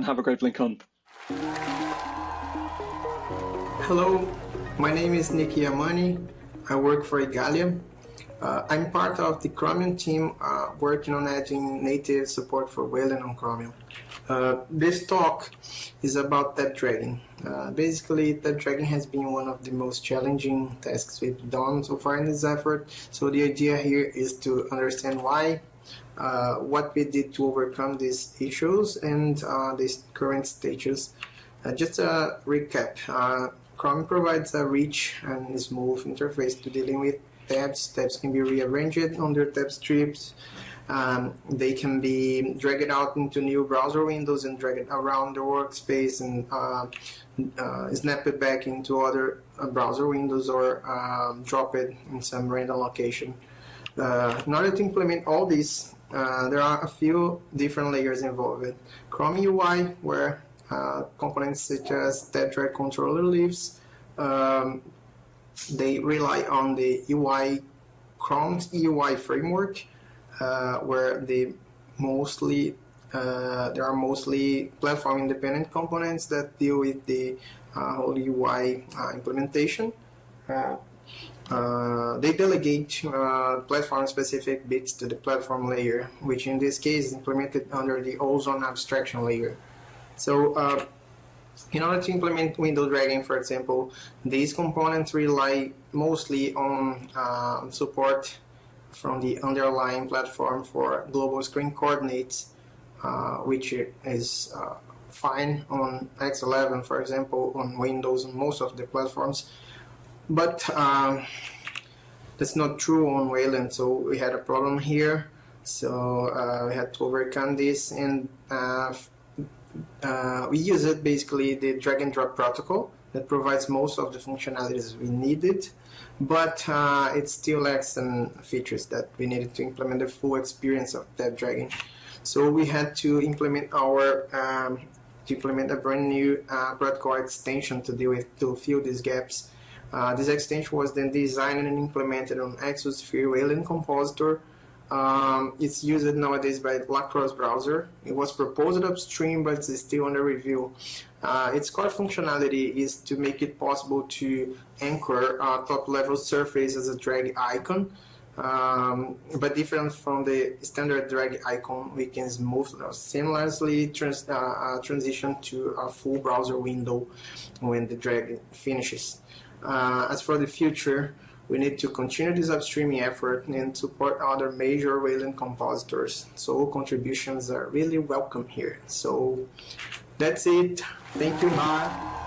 and have a great BlinkOn. Hello, my name is Nick Yamane. I work for Igalia. Uh, I'm part of the Chromium team uh, working on adding native support for Wayland on Chromium. Uh, this talk is about tab dragging. Uh, basically, tab dragging has been one of the most challenging tasks we've done so far in this effort. So the idea here is to understand why, uh, what we did to overcome these issues, and uh, these current stages. just a recap. Chrome provides a rich and smooth interface to dealing with tabs. Tabs can be rearranged under tab strips. Um, they can be dragged out into new browser windows and dragged around the workspace and uh, uh, snap it back into other uh, browser windows or um, drop it in some random location. Uh, in order to implement all this, uh, there are a few different layers involved. Chrome UI, where uh, components such as TabDragController lives. Um, they rely on the UI Chrome's UI framework, uh, where they mostly uh, there are mostly platform independent components that deal with the uh, whole UI implementation. Uh, they delegate platform specific bits to the platform layer, which in this case is implemented under the ozone abstraction layer. So uh, in order to implement window dragging, for example, these components rely mostly on um, support from the underlying platform for global screen coordinates, uh, which is uh, fine on X11, for example, on Windows and most of the platforms. But um, that's not true on Wayland, so we had a problem here. So uh, we had to overcome this and uh, uh, we use it basically the drag and drop protocol that provides most of the functionalities we needed, but uh, it still lacks some features that we needed to implement the full experience of that dragging. So we had to implement our um, to implement a brand new uh, protocol extension to deal with to fill these gaps. Uh, this extension was then designed and implemented on Exosphere Wayland Compositor um, it's used nowadays by Lacros browser. It was proposed upstream, but it's still under review. Uh, its core functionality is to make it possible to anchor a top-level surface as a drag icon. Um, but different from the standard drag icon, we can smooth seamlessly trans uh, uh, transition to a full browser window when the drag finishes. Uh, as for the future, we need to continue this upstreaming effort and support other major Wayland compositors. So contributions are really welcome here. So that's it. Thank you. Bye.